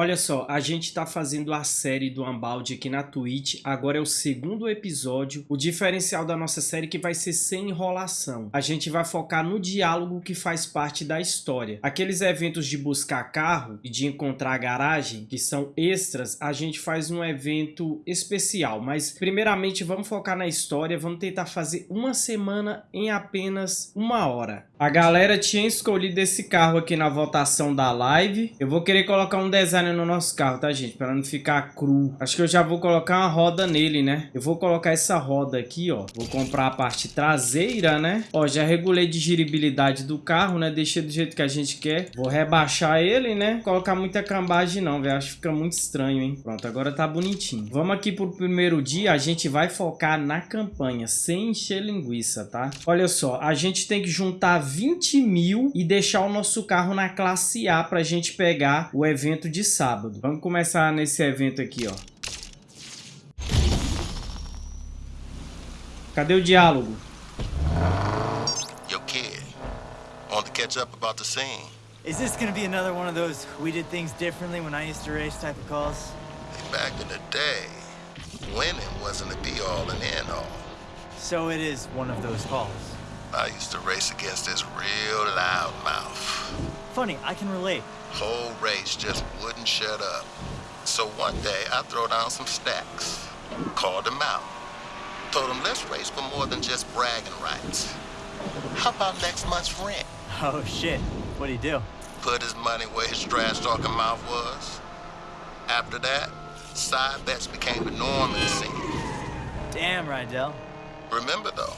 Olha só, a gente tá fazendo a série do Unbound aqui na Twitch, agora é o segundo episódio. O diferencial da nossa série é que vai ser sem enrolação. A gente vai focar no diálogo que faz parte da história. Aqueles eventos de buscar carro e de encontrar garagem, que são extras, a gente faz um evento especial. Mas primeiramente vamos focar na história, vamos tentar fazer uma semana em apenas uma hora. A galera tinha escolhido esse carro aqui na votação da live. Eu vou querer colocar um design no nosso carro, tá, gente? Para não ficar cru. Acho que eu já vou colocar uma roda nele, né? Eu vou colocar essa roda aqui, ó. Vou comprar a parte traseira, né? Ó, já regulei de giribilidade do carro, né? Deixei do jeito que a gente quer. Vou rebaixar ele, né? Colocar muita cambagem não, velho. Acho que fica muito estranho, hein? Pronto, agora tá bonitinho. Vamos aqui pro primeiro dia. A gente vai focar na campanha, sem encher linguiça, tá? Olha só, a gente tem que juntar 20 mil e deixar o nosso carro na classe A para a gente pegar o evento de sábado. Vamos começar nesse evento aqui, ó. Cadê o diálogo? Yo, kid, want to catch up about the scene? Is this gonna be another one of those we did things differently when I used to race type of calls? Back in the day, winning wasn't the be-all and end-all. So it is one of those calls. I used to race against this real loud mouth. Funny, I can relate. Whole race just wouldn't shut up. So one day I throw down some stacks, called them out. Told them, let's race for more than just bragging rights. How about next month's rent? Oh shit, what'd he do? Put his money where his trash talking mouth was. After that, side bets became the norm in the scene. Damn, Rydell. Remember though,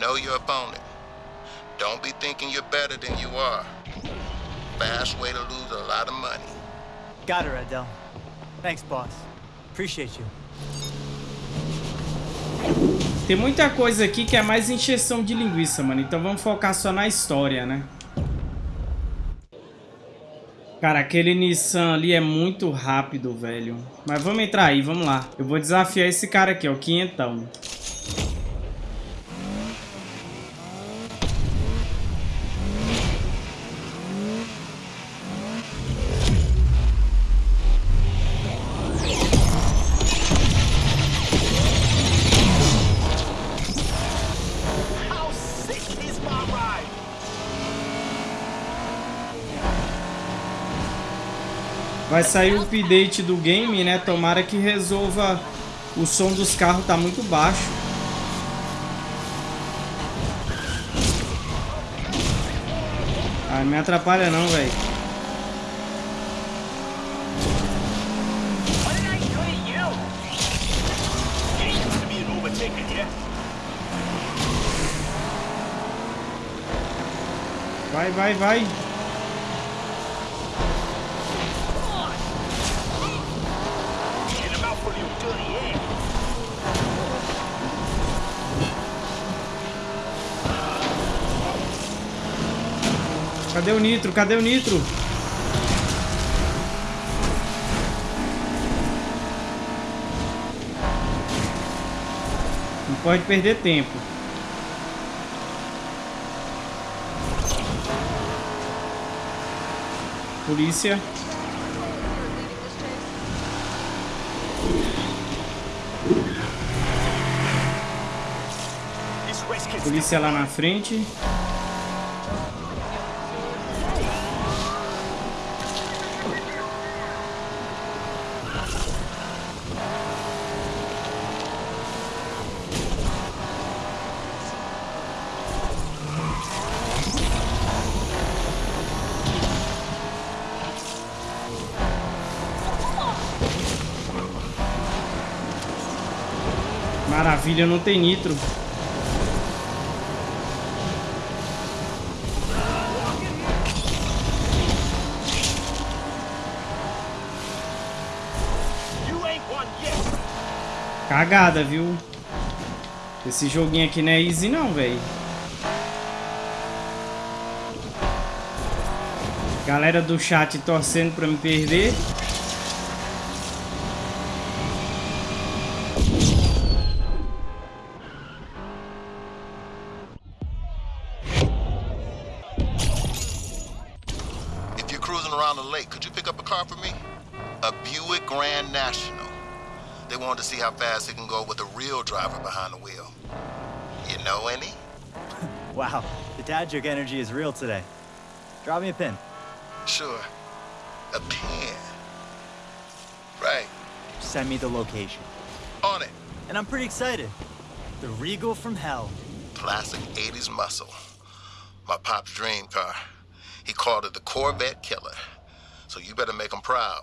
Know your opponent. Don't be thinking you're better than you are. Fast way to lose a lot of money. Got it, Adele. Thanks, boss. Appreciate you. Tem muita coisa aqui que é mais encheção de linguiça, mano. Então vamos focar só na história, né? Cara, aquele Nissan ali é muito rápido, velho. Mas vamos entrar aí, vamos lá. Eu vou desafiar esse cara aqui, ó, o quinhentão. Vai sair o update do game, né? Tomara que resolva... O som dos carros tá muito baixo. Ah, me atrapalha não, velho. Vai, vai, vai. Cadê o nitro? Cadê o nitro? Não pode perder tempo. Polícia. Polícia lá na frente. Maravilha, não tem nitro. Cagada, viu? Esse joguinho aqui não é easy não, velho. Galera do chat torcendo pra me perder. The dad joke energy is real today. Drop me a pin. Sure. A pin. Right. Send me the location. On it. And I'm pretty excited. The Regal from hell. Classic 80s muscle. My pop's dream car. He called it the Corvette Killer. So you better make him proud.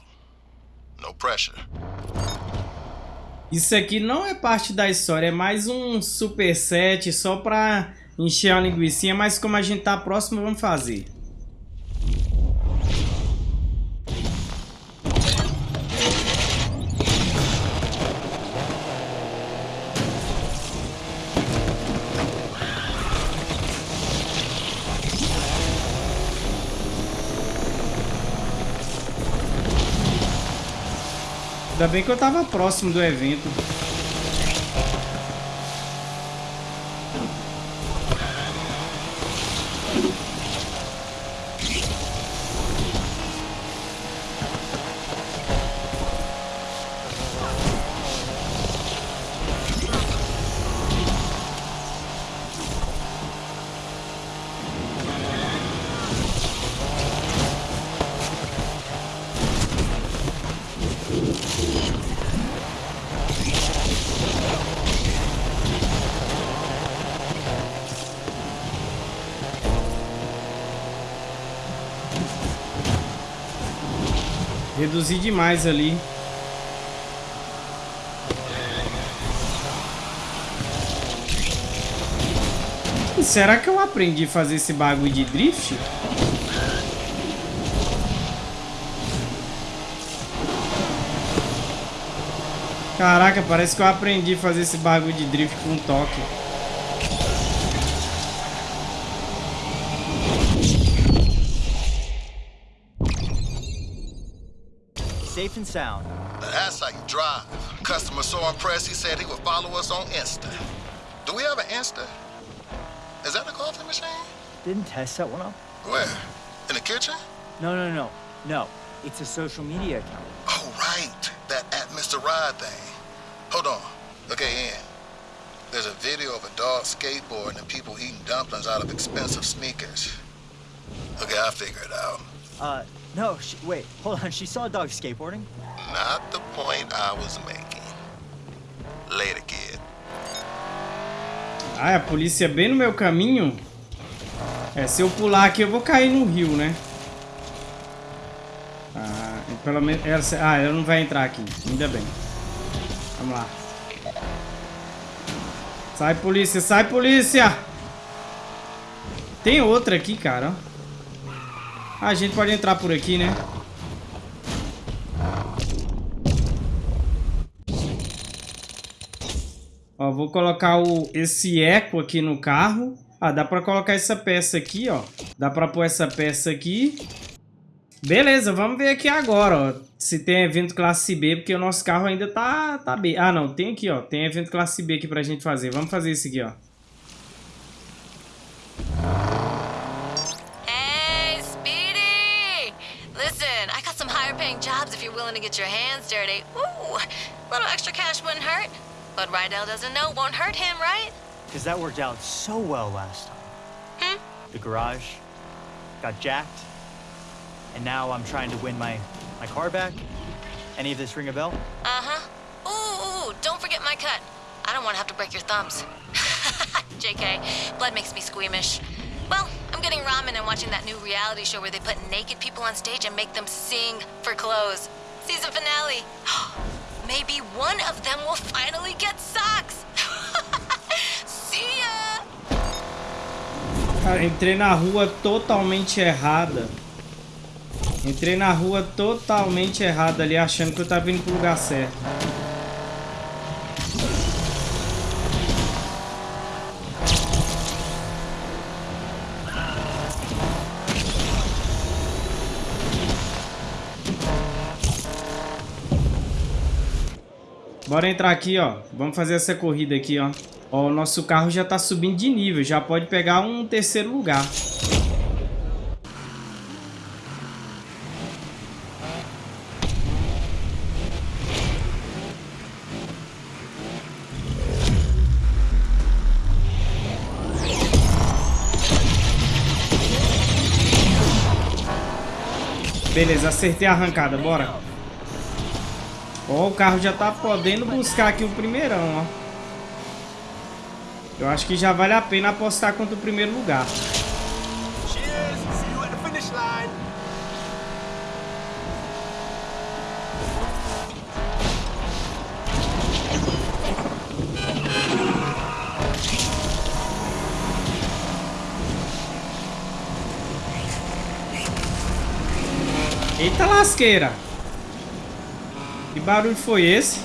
No pressure. Isso aqui não é parte da história, é mais um superset só pra encher a linguiça, mas como a gente tá próximo, vamos fazer. Ainda bem que eu tava próximo do evento. Reduzi demais ali. Será que eu aprendi a fazer esse bagulho de drift? Caraca, parece que eu aprendi a fazer esse bagulho de drift com toque. Safe and sound. That's how you drive. Customer so impressed he said he would follow us on Insta. Do we have an Insta? Is that a coffee machine? Didn't Tess set one up? Where? In the kitchen? No, no, no. No. It's a social media account. Oh, right. That at Mr. Ride thing. Hold on. Okay, Ian. There's a video of a dog skateboarding and people eating dumplings out of expensive sneakers. Okay, I'll figure it out. Uh, no, she, wait, hold on. She saw a dog skateboarding? Not the point I was making. Later, kid. Ah, a polícia é bem no meu caminho? É, se eu pular aqui eu vou cair no rio, né? Ah, pelo menos... Ela, ah, ela não vai entrar aqui. Ainda bem. Vamos lá. Sai, polícia! Sai, polícia! Tem outra aqui, cara. A gente pode entrar por aqui, né? Ó, vou colocar o, esse eco aqui no carro. Ah, dá pra colocar essa peça aqui, ó. Dá pra pôr essa peça aqui. Beleza, vamos ver aqui agora, ó. Se tem evento classe B, porque o nosso carro ainda tá, tá B. Ah, não, tem aqui, ó. Tem evento classe B aqui pra gente fazer. Vamos fazer esse aqui, ó. If you're willing to get your hands dirty. Ooh, a little extra cash wouldn't hurt. But Rydell doesn't know won't hurt him, right? Because that worked out so well last time. Hmm? The garage got jacked, and now I'm trying to win my, my car back. Any of this ring a bell? Uh-huh. Ooh, ooh, don't forget my cut. I don't want to have to break your thumbs. JK, blood makes me squeamish. Well, I'm getting ramen and watching that new reality show where they put naked people on stage and make them sing for clothes. Season finale. Maybe one of them will finally get socks. See ya! Cara, entrei na rua totalmente errada. Entrei na rua totalmente errada ali, achando que eu tava indo pro lugar certo. Bora entrar aqui, ó. Vamos fazer essa corrida aqui, ó. Ó, o nosso carro já tá subindo de nível. Já pode pegar um terceiro lugar. Beleza, acertei a arrancada, bora. Ó, o carro já tá podendo buscar aqui o primeirão, ó. Eu acho que já vale a pena apostar contra o primeiro lugar. Eita lasqueira! Que barulho foi esse?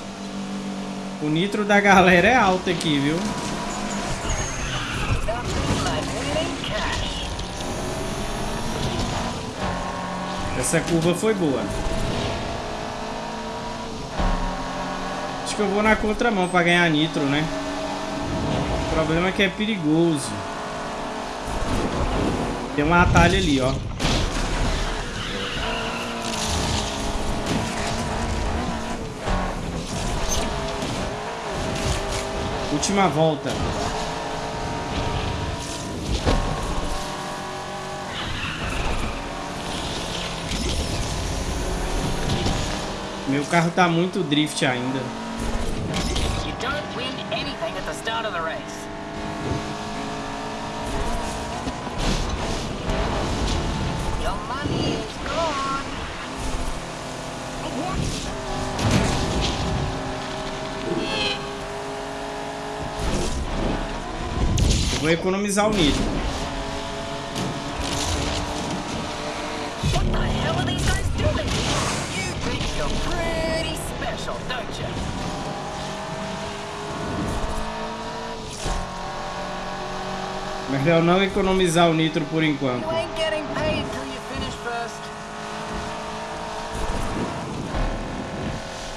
O nitro da galera é alto aqui, viu? Essa curva foi boa. Acho que eu vou na contramão para ganhar nitro, né? O problema é que é perigoso. Tem um atalho ali, ó. Última volta. Meu carro tá muito drift ainda. Pretty special, don't you? Melhor não economizar o nitro por enquanto.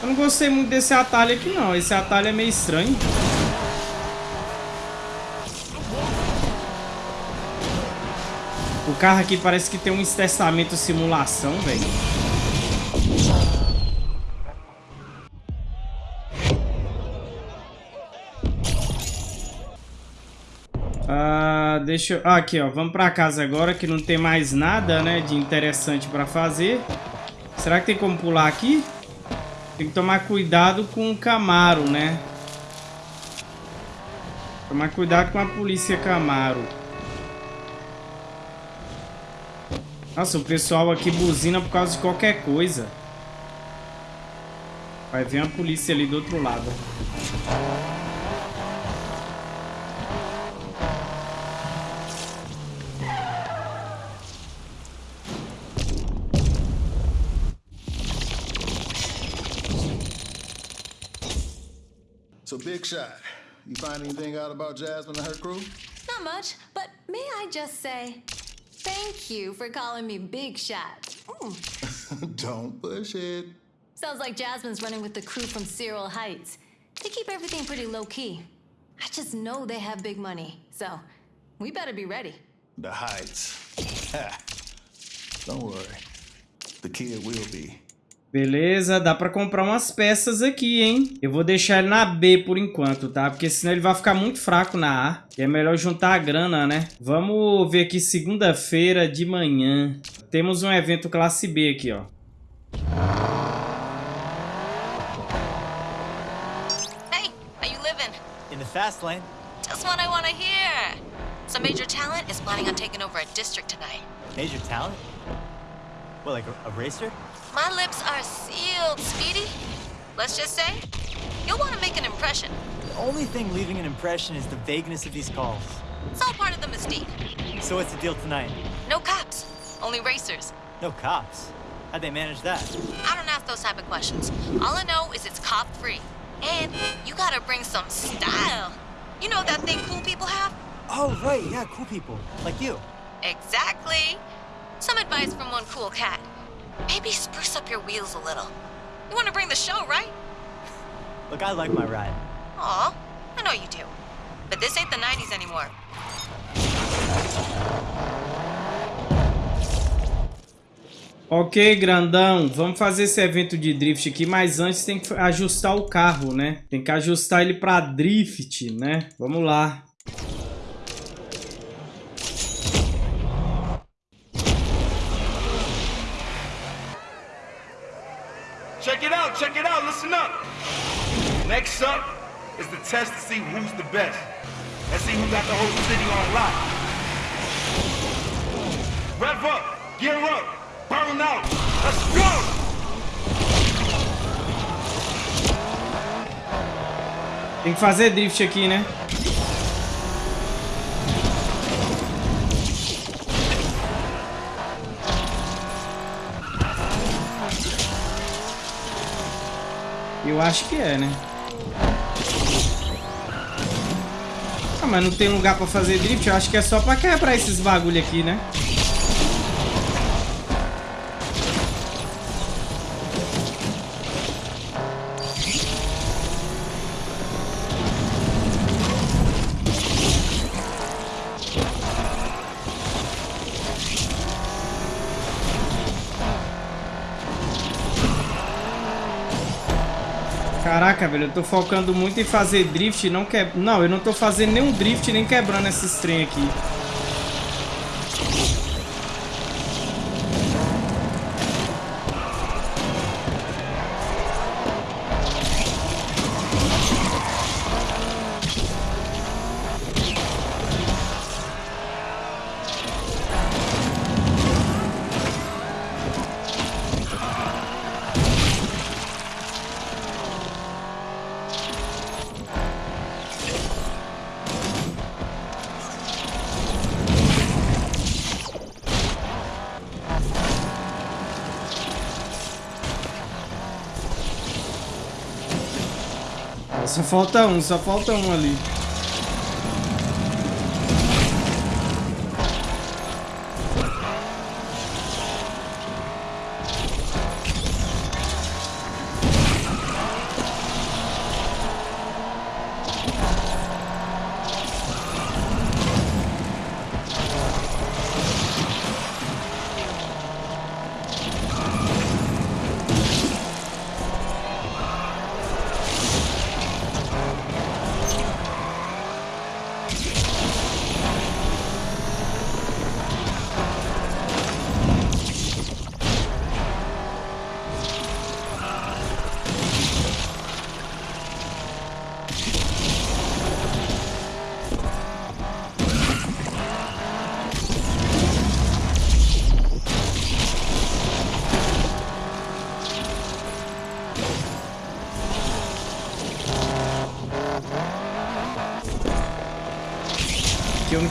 Eu não gostei muito desse atalho aqui não. Esse atalho é meio estranho. Carro aqui parece que tem um estessamento simulação, velho. Ah, deixa eu... Ah, aqui, ó. Vamos pra casa agora, que não tem mais nada, né, de interessante pra fazer. Será que tem como pular aqui? Tem que tomar cuidado com o Camaro, né? Tomar cuidado com a polícia Camaro. Nossa, o pessoal aqui buzina por causa de qualquer coisa. Vai vir a polícia ali do outro lado. So, Big Shot, you find anything out about Jasmine and her crew? Not much, but may I just say, Thank you for calling me Big Shot. Don't push it. Sounds like Jasmine's running with the crew from Cyril Heights. They keep everything pretty low-key. I just know they have big money, so we better be ready. The Heights. Don't worry. The kid will be. Beleza, dá pra comprar umas peças aqui, hein? Eu vou deixar ele na B por enquanto, tá? Porque senão ele vai ficar muito fraco na A. E é melhor juntar a grana, né? Vamos ver aqui segunda-feira de manhã. Temos um evento classe B aqui, ó. Hey, how you living? In the fast lane. Just what I want to hear. Some major talent is planning on taking over a district tonight. Major talent? What, like a, a racer? My lips are sealed, Speedy. Let's just say, you'll want to make an impression. The only thing leaving an impression is the vagueness of these calls. It's all part of the mystique. So what's the deal tonight? No cops, only racers. No cops? How'd they manage that? I don't ask those type of questions. All I know is it's cop-free. And you gotta bring some style. You know that thing cool people have? Oh, right, yeah, cool people. Like you. Exactly. Some advice from one cool cat. Maybe spruce up your wheels a little. You want to bring the show, right? Look, I like my ride. Aw, I know you do. But this ain't the 90s anymore. Ok, grandão, vamos fazer esse evento de drift aqui, mas antes tem que ajustar o carro, né? Tem que ajustar ele para drift, né? Vamos lá. Check it out, check it out, listen up. Next up is the test to see who's the best. Let's see who got the whole city on lock. Rev up, gear up, burn out. Let's go! Tem que fazer drift aqui, né? Eu acho que é, né? Mas não tem lugar pra fazer drift? Eu acho que é só pra quebrar esses bagulho aqui, né? Caraca, velho, eu tô focando muito em fazer drift não que... Não, eu não tô fazendo nenhum drift nem quebrando esses trem aqui. Falta um, só falta um ali.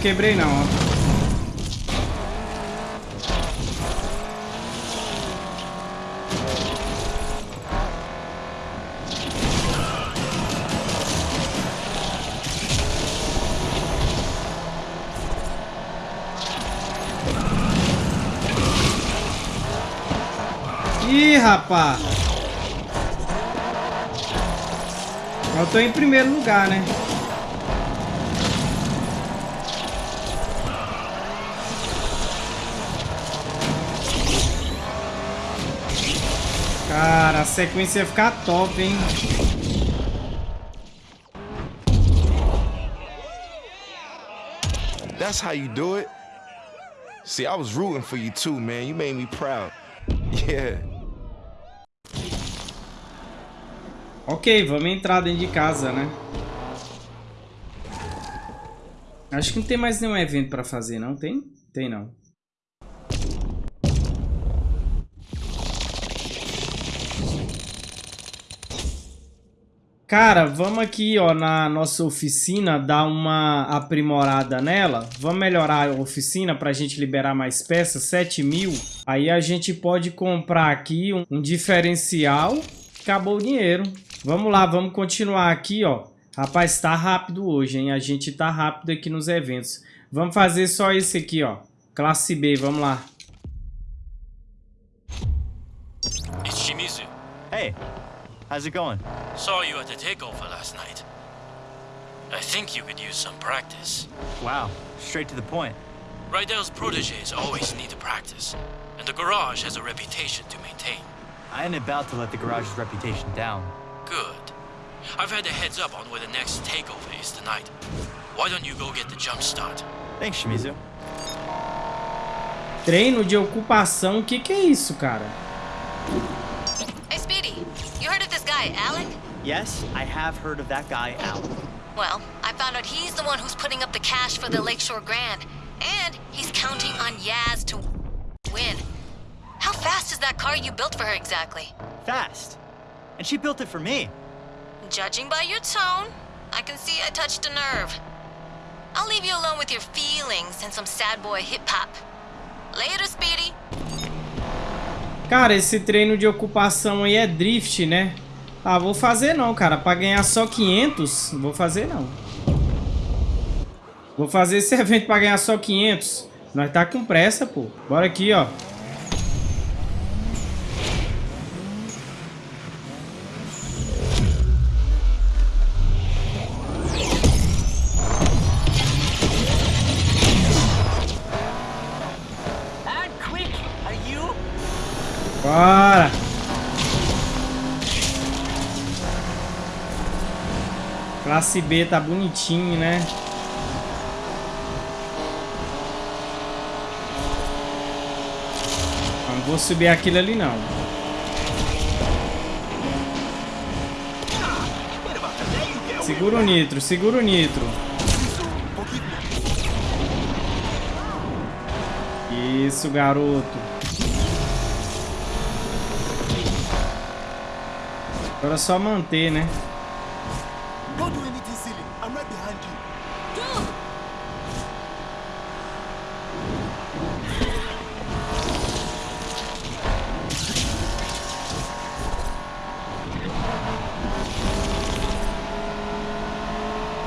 Quebrei não, ó. Ih, rapá! Eu tô em primeiro lugar, né? Cara, a sequência ia ficar top, hein? That's how you do it? See, I was rooting for you too, man. You made me proud. Yeah. Ok, vamos entrar dentro de casa, né? Acho que não tem mais nenhum evento pra fazer, não? Tem? Tem não. Cara, vamos aqui, ó, na nossa oficina, dar uma aprimorada nela. Vamos melhorar a oficina para a gente liberar mais peças, 7 mil. Aí a gente pode comprar aqui um, um diferencial. Acabou o dinheiro. Vamos lá, vamos continuar aqui, ó. Rapaz, tá rápido hoje, hein? A gente tá rápido aqui nos eventos. Vamos fazer só esse aqui, ó. Classe B, vamos lá. It's Shimizu. Hey, how's it going? Saw you at the takeover last night. I think you could use some practice. Wow, straight to the point. Rydell's proteges always need to practice, and the garage has a reputation to maintain. I ain't about to let the garage's reputation down. Good. I've had a heads up on where the next takeover is tonight. Why don't you go get the jump start? Thanks, Shimizu. Treino de ocupação, o que que é isso, cara? Hey, Speedy. You heard of this guy, Alec? Yes, I have heard of that guy, Al. Well, I found out he's the one who's putting up the cash for the Lakeshore Grand. And he's counting on Yaz to win. How fast is that car you built for her exactly? Fast. And she built it for me. Judging by your tone, I can see I touched a nerve. I'll leave you alone with your feelings and some sad boy hip-hop. Later, Speedy. Cara, esse treino de ocupação aí é drift, né? Ah, vou fazer não, cara. Pra ganhar só 500, vou fazer não. Vou fazer esse evento pra ganhar só 500. Nós tá com pressa, pô. Bora aqui, ó. Bora! Classe B tá bonitinho, né? Não vou subir aquilo ali não. Segura o nitro, segura o nitro. Isso, garoto. Agora é só manter, né?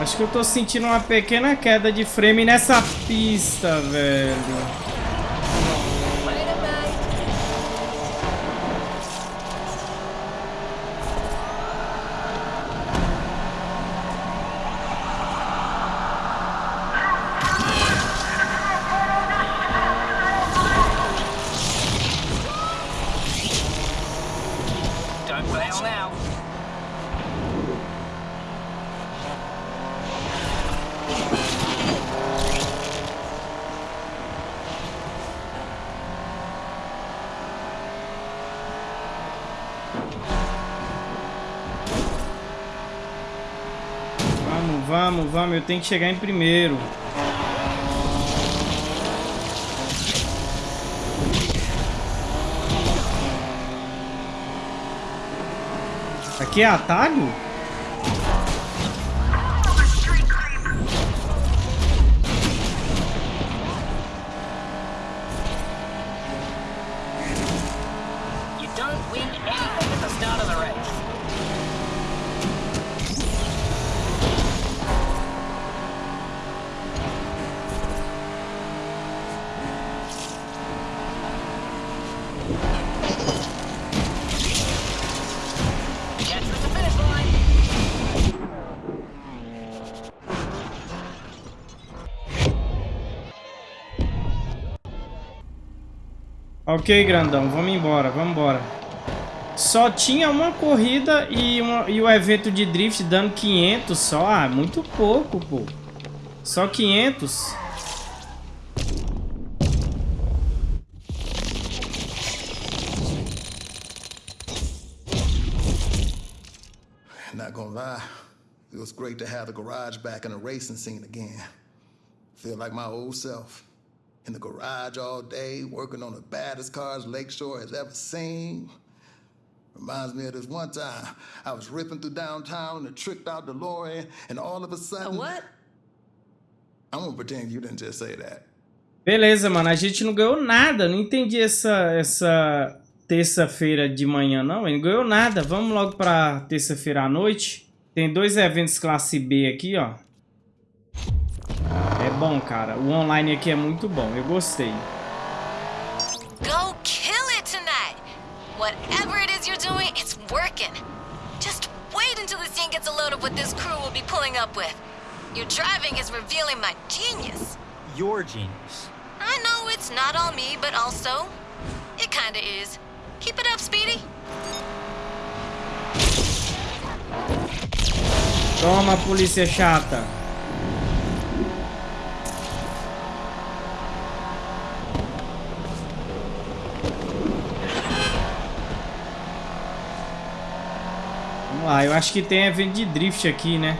Acho que eu tô sentindo uma pequena queda de frame nessa pista, velho. Vamos, eu tenho que chegar em primeiro. Aqui é atalho? Ok, grandão, vamos embora, vamos embora. Só tinha uma corrida e, uma, e o evento de drift dando 500 só. Ah, muito pouco, pô. Só 500. Not gonna lie, it was great to have the garage back in the racing scene again. Feel like my old self. Garage all day, working on the baddest cars Lakeshore has ever seen. Reminds me of this one time I was ripping through downtown in a tricked out DeLorean, and all of a sudden. A what? I'm gonna pretend you didn't just say that. Beleza, mano. A gente não ganhou nada. Não entendi essa, essa terça-feira de manhã, não. Ele não ganhou nada. Vamos logo pra terça-feira à noite. Tem dois eventos classe B aqui, ó. Bom, cara. O online aqui é muito bom. Eu gostei. Go kill it tonight. Whatever it is you're doing, it's working. Just wait until the scene gets a load of what this crew will be pulling up with. Your driving is revealing my genius. Your genius. I know it's not all me, but also, it kinda is. Keep it up, Speedy. Toma, polícia chata. Vamos lá, eu acho que tem evento de drift aqui, né?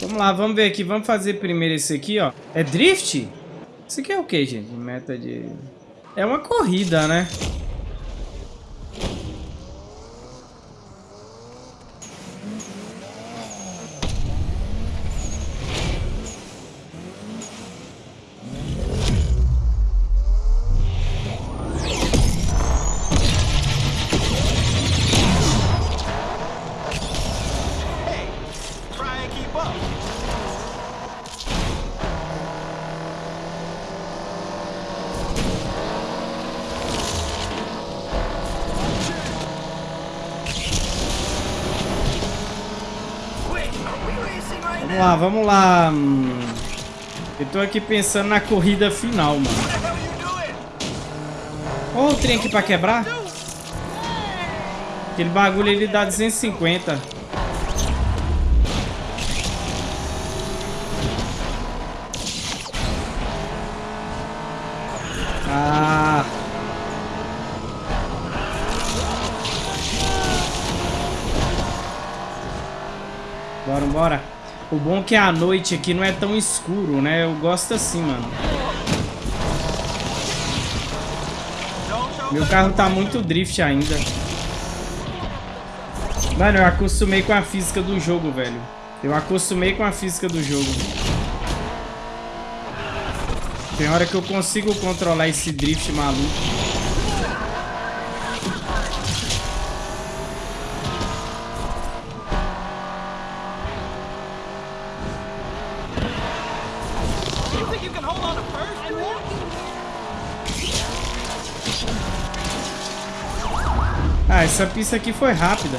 Vamos lá, vamos ver aqui. Vamos fazer primeiro esse aqui, ó. É drift? Isso aqui é o que, gente? Meta de... É uma corrida, né? Vamos lá, lá. Eu tô aqui pensando na corrida final, mano. Olha o trem aqui pra quebrar. Aquele bagulho ele dá 250. Ah. Bora, bora. O bom é que a noite aqui não é tão escuro, né? Eu gosto assim, mano. Meu carro tá muito drift ainda. Mano, eu acostumei com a física do jogo, velho. Eu acostumei com a física do jogo. Tem hora que eu consigo controlar esse drift maluco. Essa pista aqui foi rápida.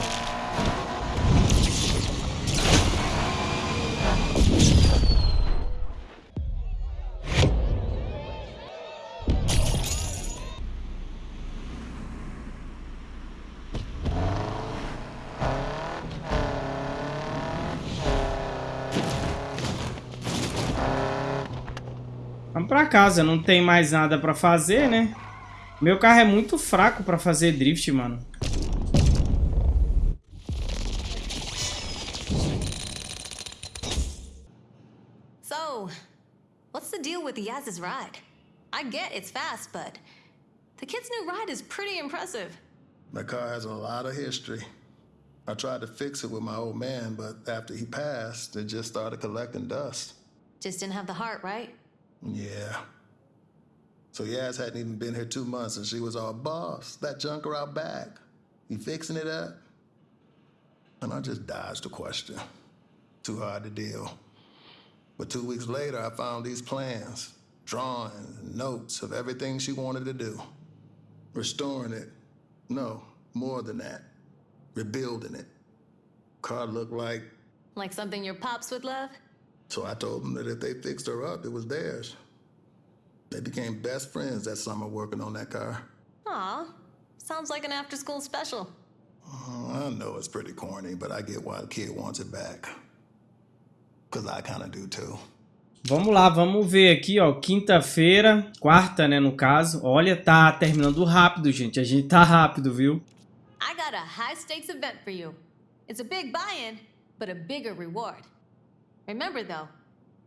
Vamos pra casa, não tem mais nada pra fazer, né? Meu carro é muito fraco pra fazer drift, mano. Ride? I get it's fast, but the kid's new ride is pretty impressive. My car has a lot of history. I tried to fix it with my old man, but after he passed, it just started collecting dust. Just didn't have the heart, right? Yeah. So Yaz hadn't even been here two months and she was all, boss, that junker out back. You fixing it up? And I just dodged the question. Too hard to deal. But two weeks later, I found these plans, drawings, and notes of everything she wanted to do. Restoring it. No, more than that. Rebuilding it. Car looked like. Like something your pops would love? So I told them that if they fixed her up, it was theirs. They became best friends that summer working on that car. Aw, sounds like an after school special. Uh, I know it's pretty corny, but I get why the kid wants it back. Because I kind of do too. Vamos lá, vamos ver aqui, ó, quinta-feira, quarta, né, no caso. Olha, tá terminando rápido, gente. A gente tá rápido, viu? I got a high stakes event for you. It's a big buy-in, but a bigger reward. Remember though,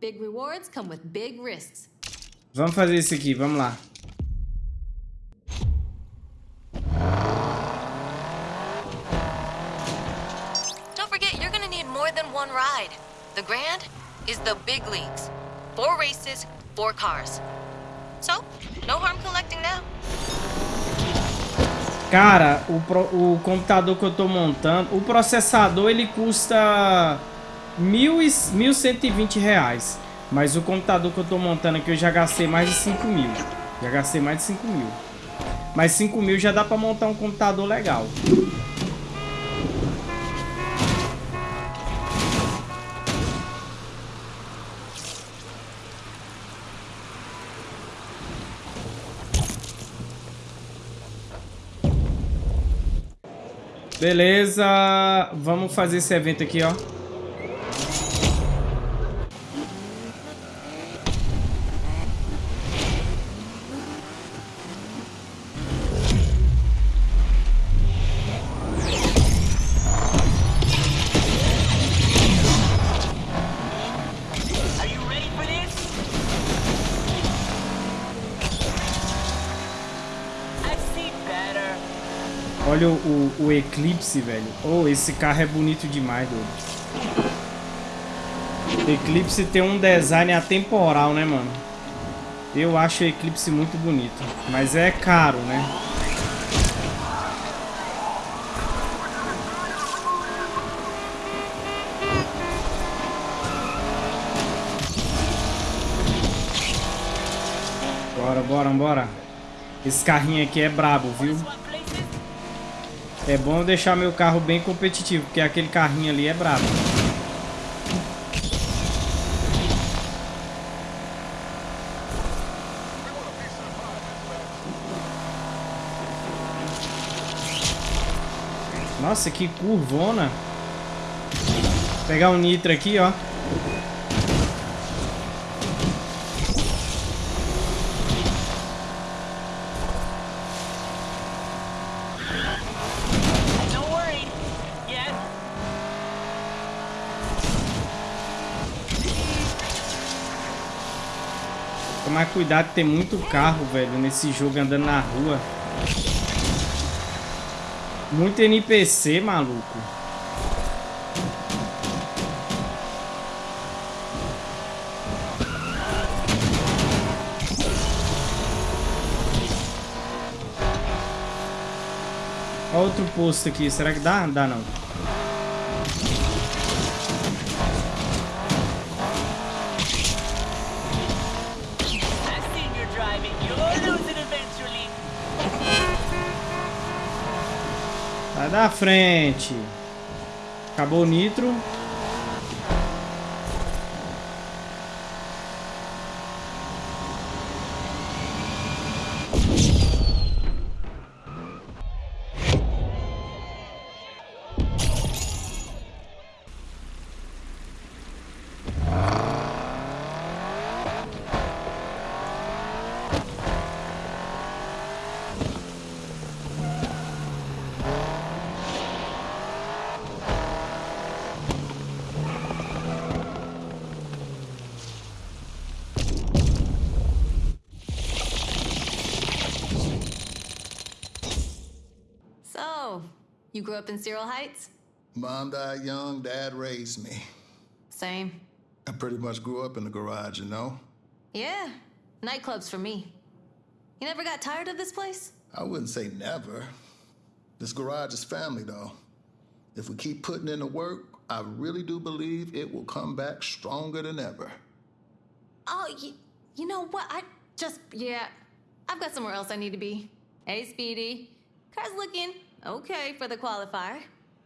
big rewards come with big risks. Vamos fazer isso aqui, vamos lá. Don't forget, you're gonna need more than one ride. The Grand is the big leagues. Four races, four cars. So, no harm collecting now. Cara, o, pro, o computador que eu tô montando, o processador ele custa mil e, 1.120 reais. Mas o computador que eu tô montando aqui eu já gastei mais de 5 mil. Já gastei mais de 5 mil. Mas 5 mil já dá pra montar um computador legal. Beleza, vamos fazer esse evento aqui, ó. O, Eclipse, velho. Oh, esse carro é bonito demais, doido. Eclipse tem um design atemporal, né, mano? Eu acho o Eclipse muito bonito. Mas é caro, né? Bora, bora, bora. Esse carrinho aqui é brabo, viu? É bom deixar meu carro bem competitivo, porque aquele carrinho ali é brabo. Nossa, que curvona. Vou pegar o um nitro aqui, ó. Tomar cuidado, tem muito carro, velho, nesse jogo andando na rua. Muito NPC, maluco. Outro posto aqui. Será que dá? Dá não. Da frente. Acabou o nitro. You grew up in Cyril Heights? Mom died young, dad raised me. Same. I pretty much grew up in the garage, you know? Yeah, nightclubs for me. You never got tired of this place? I wouldn't say never. This garage is family, though. If we keep putting in the work, I really do believe it will come back stronger than ever. Oh, you, you know what? I just, yeah, I've got somewhere else I need to be. Hey, Speedy. Car's looking okay for the qualifier.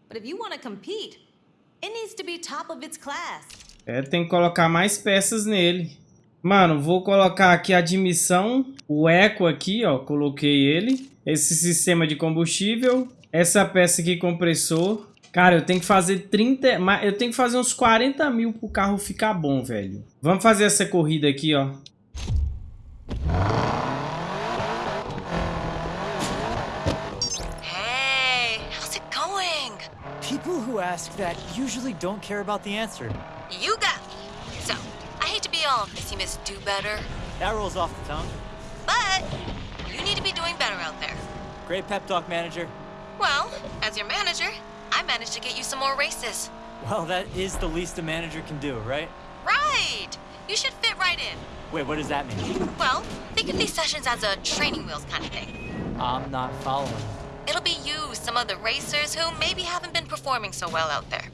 But if you want to compete, it needs to be top of its class. É, tem que colocar mais peças nele. Mano, vou colocar aqui a admissão, o eco aqui, ó, coloquei ele. Esse sistema de combustível, essa peça aqui, compressor. Cara, eu tenho que fazer 30, eu tenho que fazer uns 40 mil pro carro ficar bom, velho. Vamos fazer essa corrida aqui, ó. Ask that usually don't care about the answer. You got me. So, I hate to be all Missy Miss Do Better. That rolls off the tongue. But, you need to be doing better out there. Great pep talk, manager. Well, as your manager, I managed to get you some more races. Well, that is the least a manager can do, right? Right! You should fit right in. Wait, what does that mean? Well, think of these sessions as a training wheels kind of thing. I'm not following. It'll be you, some of the racers who maybe haven't been performing so well out there.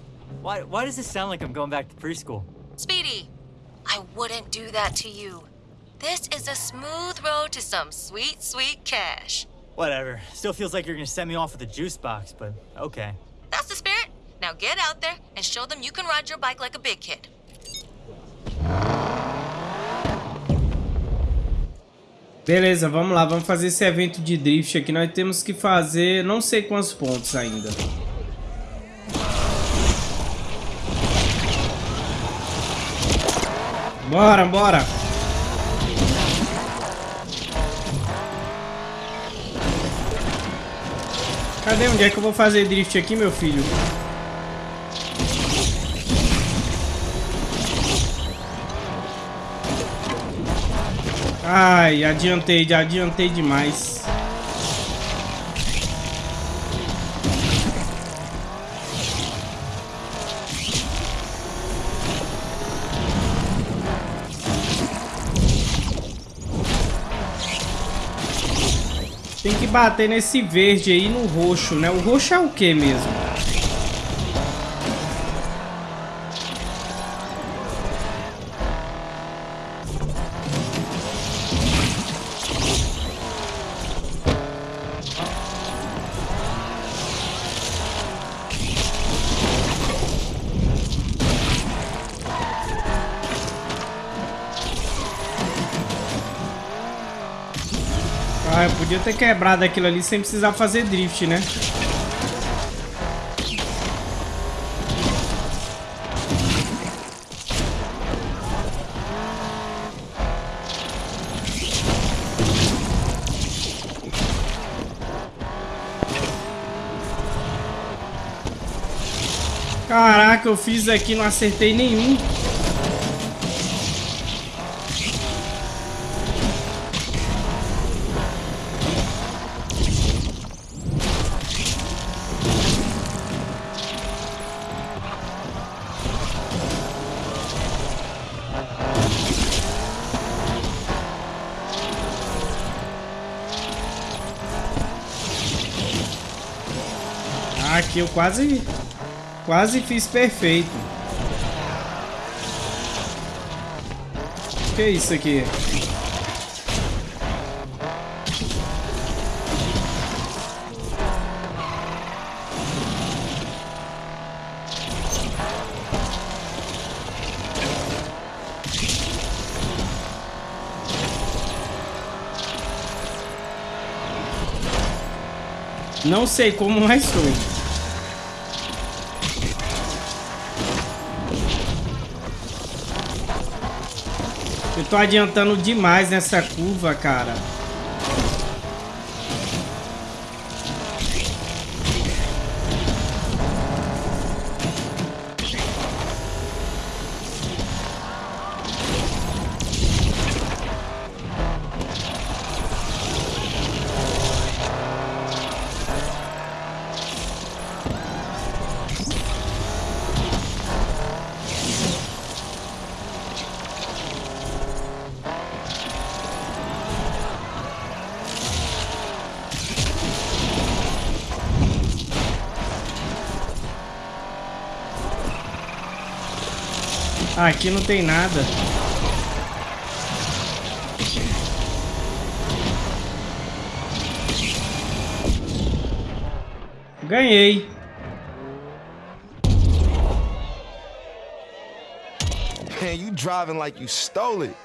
Why, why does this sound like I'm going back to preschool? Speedy, I wouldn't do that to you. This is a smooth road to some sweet, sweet cash. Whatever. Still feels like you're gonna send me off with a juice box, but okay. That's the spirit. Now get out there and show them you can ride your bike like a big kid. Beleza, vamos lá, vamos fazer esse evento de drift aqui. Nós temos que fazer não sei quantos pontos ainda. Bora, bora. Cadê? Onde é que eu vou fazer drift aqui, meu filho? Ai, adiantei, adiantei demais. Tem que bater nesse verde aí no roxo, né? O roxo é o que mesmo? Podia ter quebrado aquilo ali sem precisar fazer drift, né? Caraca, eu fiz aqui, não acertei nenhum. Quase quase fiz perfeito. Que é isso aqui? Não sei como, mas foi. Tô adiantando demais nessa curva, cara. Aqui não tem nada. Ganhei. Man, you driving like you stole it.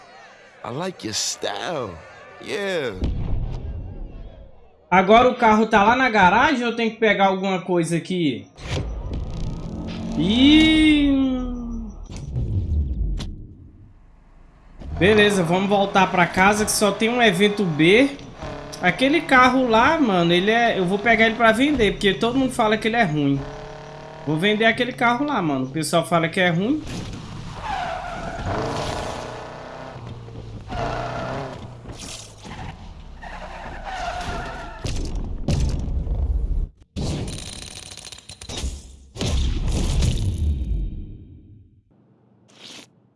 I like your style. Yeah. Agora o carro tá lá na garagem ou eu tenho que pegar alguma coisa aqui? Ih... Beleza, vamos voltar pra casa que só tem um evento B. Aquele carro lá, mano, ele é... Eu vou pegar ele pra vender, porque todo mundo fala que ele é ruim. Vou vender aquele carro lá, mano. O pessoal fala que é ruim.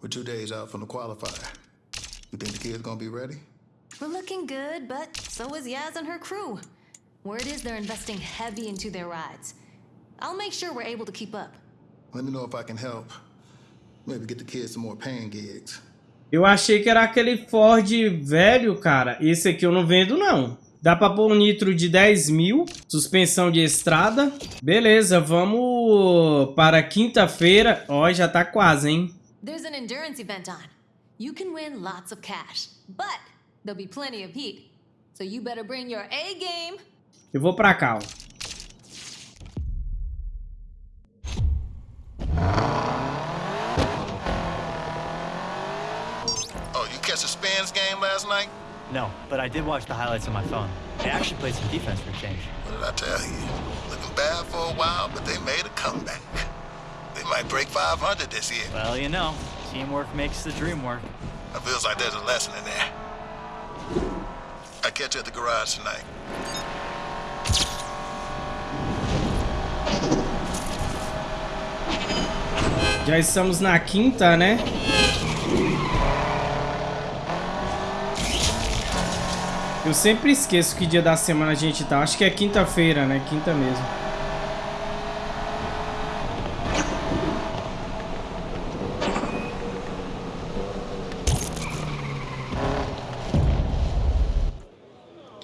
We're two days out from the qualifier. You think the kid's gonna be ready? We're looking good, but so is Yaz and her crew. Word is they're investing heavy into their rides. I'll make sure we're able to keep up. Let me know if I can help. Maybe get the kids some more paying gigs. Eu achei que era aquele Ford velho, cara. Esse aqui eu não vendo, não. Dá pra pôr um nitro de 10 mil. Suspensão de estrada. Beleza, vamos para quinta-feira. Ó, já tá quase, hein? There's an endurance event on. You can win lots of cash, but there'll be plenty of heat. So you better bring your A game. Eu vou pra cá, ó. Oh, you catch the Spans game last night? No, but I did watch the highlights on my phone. They actually played some defense for a change. What did I tell you? Looking bad for a while, but they made a comeback. They might break 500 this year. Well, you know, teamwork makes the dream work. It feels like there's a lesson in there. I catch you at the garage tonight. Já estamos na quinta, né? Eu sempre esqueço que dia da semana a gente tá. Acho que é quinta-feira, né? Quinta mesmo.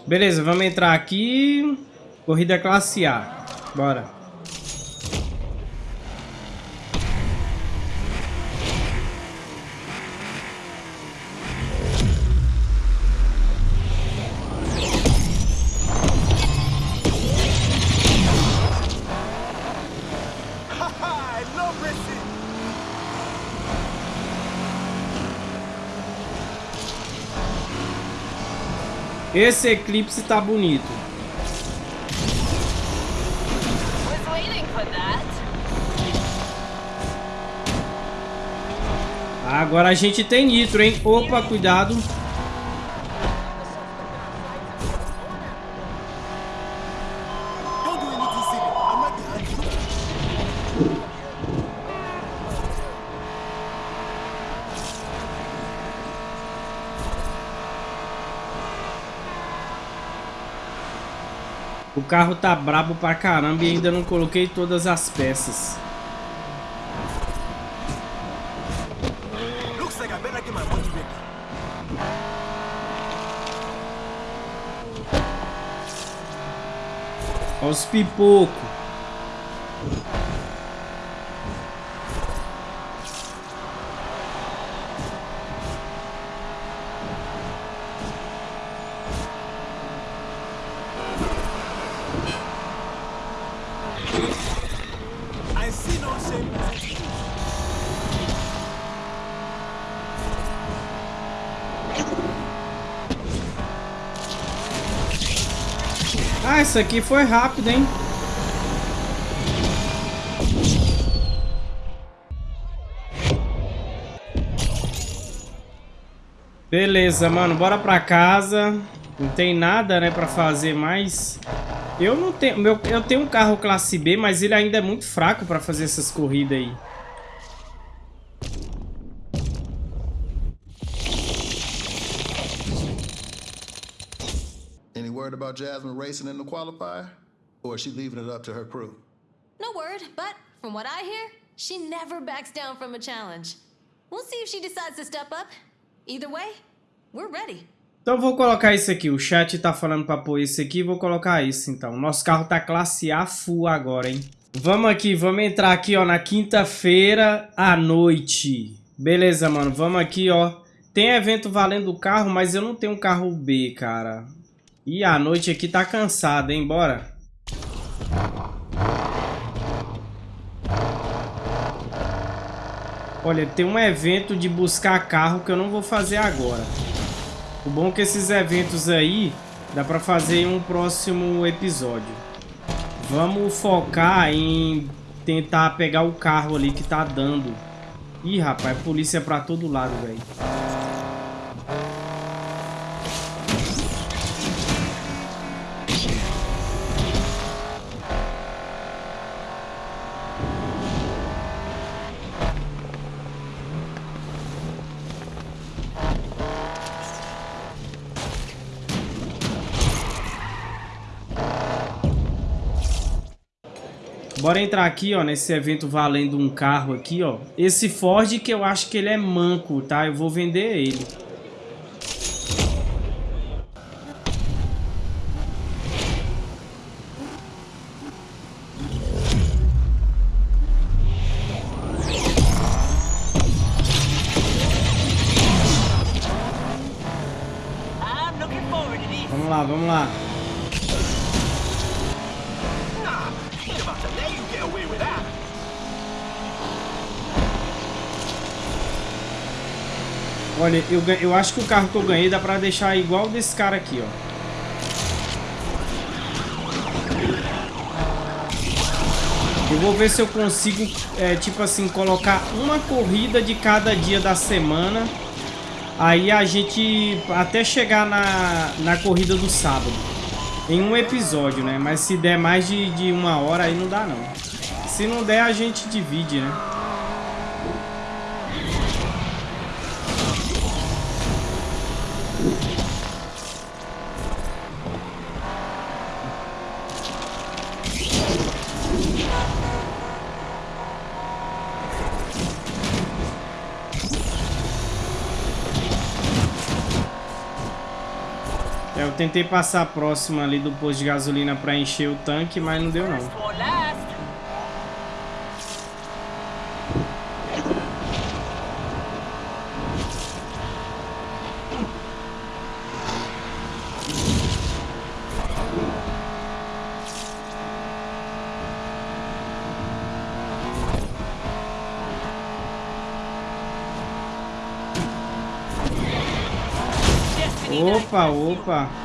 Beleza, vamos entrar aqui. Corrida classe A. Bora. Esse eclipse tá bonito. Agora a gente tem nitro, hein? Opa, cuidado. Carro tá brabo pra caramba e ainda não coloquei todas as peças. Olha os pipocos. Isso aqui foi rápido, hein? Beleza, mano, bora pra casa. Não tem nada, né, pra fazer mais. Eu não tenho... Meu, eu tenho um carro classe B, mas ele ainda é muito fraco pra fazer essas corridas aí. about Jasmine racing in the qualifier? Or is she leaving it up to her crew? No word, but from what I hear, she never backs down from a challenge. We'll see if she decides to step up. Either way, we're ready. Então vou colocar isso aqui. O chat tá falando pra pôr isso aqui. Vou colocar isso então. Nosso carro tá classe A full agora, hein? Vamos aqui. Vamos entrar aqui, ó. Na quinta-feira à noite. Beleza, mano. Vamos aqui, ó. Tem evento valendo o carro, mas eu não tenho um carro B, cara. E a noite aqui tá cansada, hein? Bora. Olha, tem um evento de buscar carro que eu não vou fazer agora. O bom é que esses eventos aí dá pra fazer em um próximo episódio. Vamos focar em tentar pegar o carro ali que tá dando. Ih, rapaz, polícia pra todo lado, velho. Bora entrar aqui, ó, nesse evento valendo um carro aqui, ó. Esse Ford que eu acho que ele é manco, tá? Eu vou vender ele. Eu, eu acho que o carro que eu ganhei dá pra deixar igual desse cara aqui, ó. Eu vou ver se eu consigo, é, tipo assim, colocar uma corrida de cada dia da semana. Aí a gente, até chegar na, na corrida do sábado. Em um episódio, né? Mas se der mais de, de uma hora, aí não dá não. Se não der, a gente divide, né? Tentei passar próximo ali do posto de gasolina pra encher o tanque, mas não deu não. Opa, opa.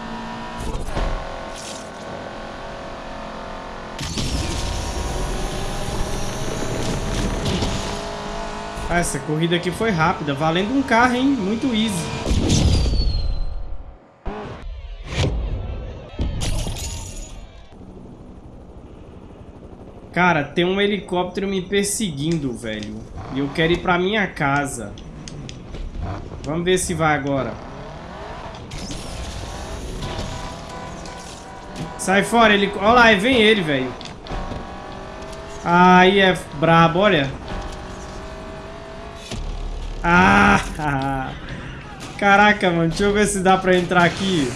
Ah, essa corrida aqui foi rápida, valendo um carro, hein? Muito easy. Cara, tem um helicóptero me perseguindo, velho. E eu quero ir pra minha casa. Vamos ver se vai agora. Sai fora, ele... Olha lá, vem ele, velho. Aí é brabo, olha. Ah! Caraca, mano. Deixa eu ver se dá pra entrar aqui.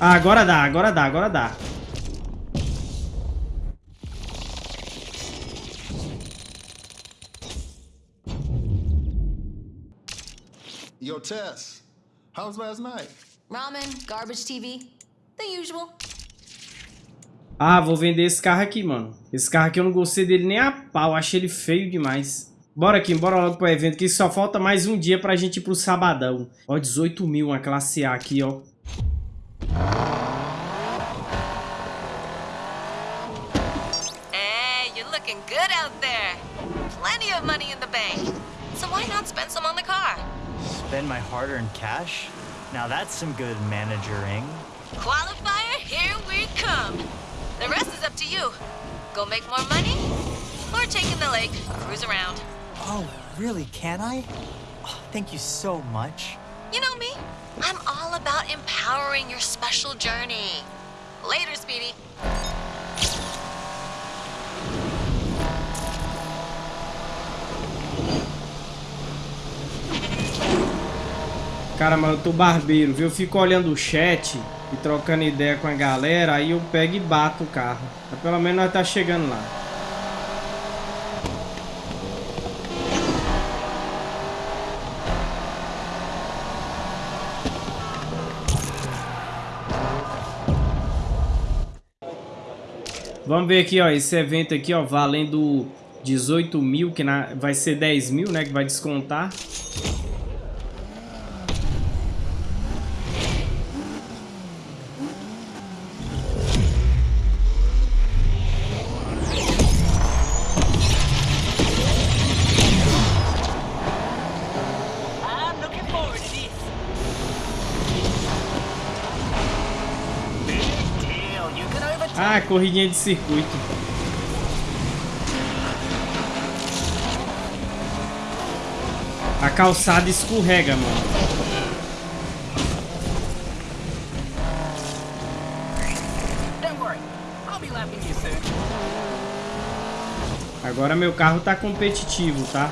Ah, agora dá, agora dá, agora dá. Yo, Tess, how was last night? Ramen, garbage TV, the usual. Ah, vou vender esse carro aqui, mano. Esse carro aqui eu não gostei dele nem a pau. Achei ele feio demais. Bora aqui, bora logo pro evento, que só falta mais um dia pra gente ir pro sabadão. Ó, 18 mil, uma classe A aqui, ó. Hey, you're looking good out there. Plenty of money in the bank. So why not spend some on the car? Spend my hard-earned cash? Now that's some good managering. Qualifier, here we come. The rest is up to you. Go make more money, or take in the lake, cruise around. Oh, really? Can I? Oh, thank you so much. You know me. I'm all about empowering your special journey. Later, Speedy. Cara, mano, eu tô barbeiro, viu? Eu fico olhando o chat e trocando ideia com a galera, aí eu pego e bato o carro. Mas pelo menos nós tá chegando lá. Vamos ver aqui, ó, esse evento aqui, ó, valendo 18 mil, que na, vai ser 10 mil, né, que vai descontar. Corridinha de circuito. A calçada escorrega, mano. Agora meu carro tá competitivo, tá?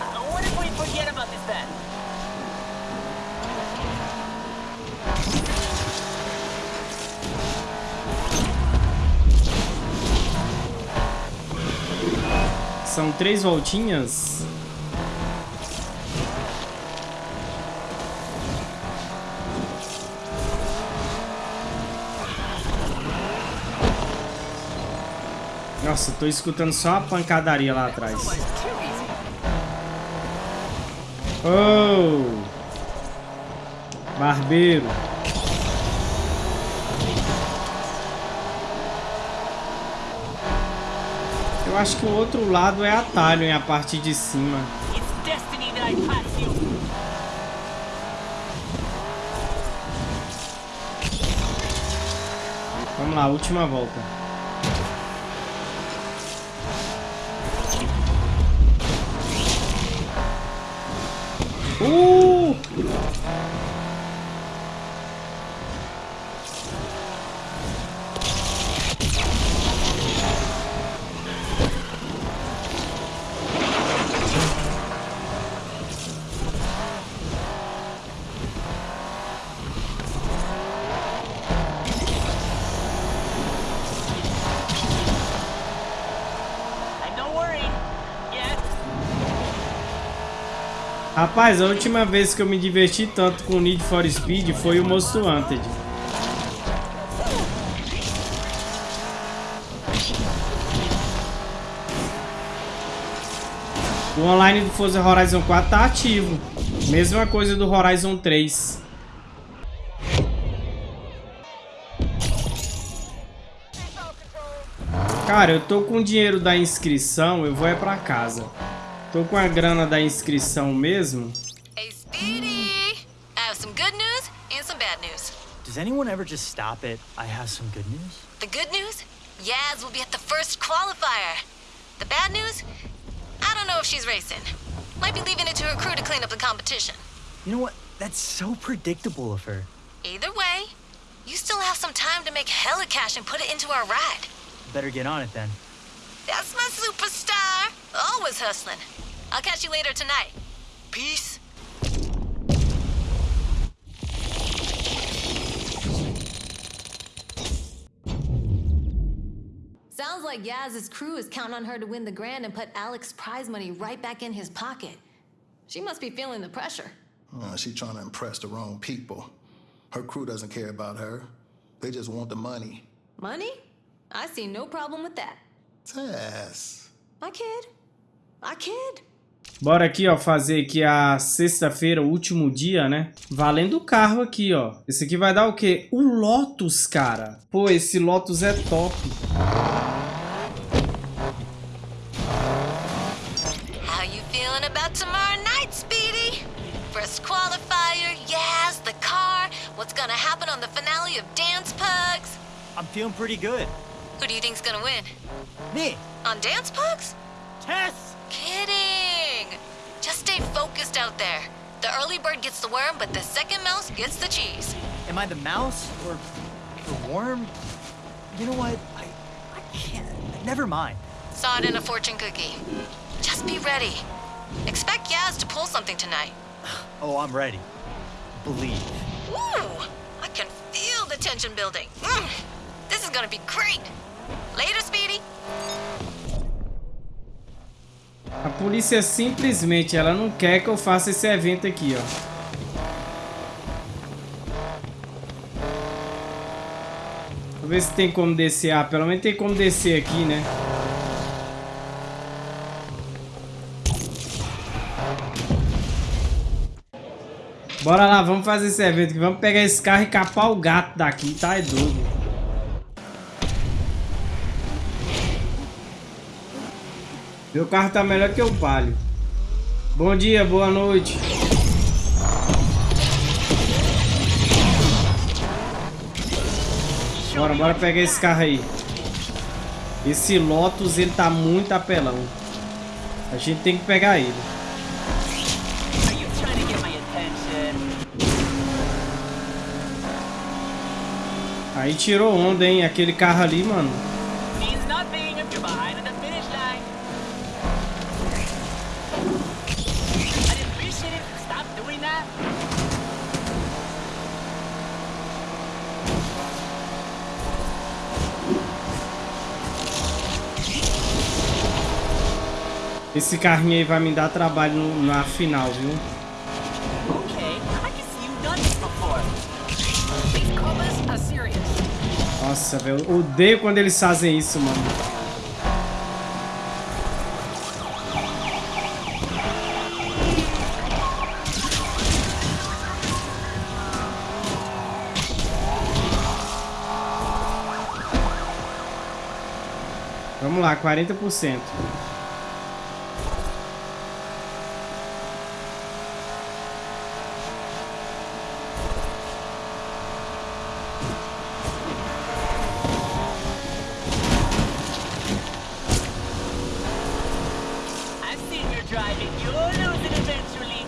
Uh, what if we forget about this then? São três voltinhas. Nossa, tô escutando só a pancadaria lá atrás. Oh! Barbeiro. Eu acho que o outro lado é atalho em a parte de cima. Vamos lá, última volta. Uh! Rapaz, a última vez que eu me diverti tanto com Need for Speed foi o Most Wanted. O online do Forza Horizon 4 tá ativo. Mesma coisa do Horizon 3. Cara, eu tô com o dinheiro da inscrição, eu vou é pra casa. Tô com a grana da inscrição mesmo. Hey, Speedy! I have some good news and some bad news. Does anyone ever just stop it? I have some good news. The good news? Yaz will be at the first qualifier. The bad news? I don't know if she's racing. Might be leaving it to her crew to clean up the competition. You know what? That's so predictable of her. Either way, you still have some time to make hella cash and put it into our ride. Better get on it then. That's my superstar. Always hustling. I'll catch you later tonight. Peace. Sounds like Yaz's crew is counting on her to win the grand and put Alex's prize money right back in his pocket. She must be feeling the pressure. Uh, she trying to impress the wrong people. Her crew doesn't care about her. They just want the money. Money? I see no problem with that. Tess. I kid. I kid. Bora aqui, ó, fazer aqui a sexta-feira, o último dia, né? Valendo o carro aqui, ó. Esse aqui vai dar o quê? O Lotus, cara. Pô, esse Lotus é top. How you feeling about tomorrow night, Speedy? First qualifier, yes, the car. What's gonna happen on the finale of Dance Pugs? I'm feeling pretty good. Who do you think's gonna win? Me! On Dance Pugs? Tess! Kidding! Stay focused out there. The early bird gets the worm, but the second mouse gets the cheese. Am I the mouse or the worm? You know what? I, I can't. Never mind. Saw it in a fortune cookie. Just be ready. Expect Yaz to pull something tonight. Oh, I'm ready. Believe. Ooh, I can feel the tension building. Mm, this is gonna be great. Later, Speedy. A polícia simplesmente, ela não quer que eu faça esse evento aqui, ó. Ver se tem como descer. Ah, pelo menos tem como descer aqui, né? Bora lá, vamos fazer esse evento aqui. Vamos pegar esse carro e capar o gato daqui, tá? É doido. Meu carro tá melhor que o Palio. Bom dia, boa noite. Bora, bora pegar esse carro aí. Esse Lotus, ele tá muito apelão. A gente tem que pegar ele. Aí tirou onda, hein? Aquele carro ali, mano. Doing that. Esse carrinho aí vai me dar trabalho no- na final, viu? Nossa, velho. Odeio quando eles fazem isso, mano. Lá, 40%. I've seen you driving. You'll lose it eventually.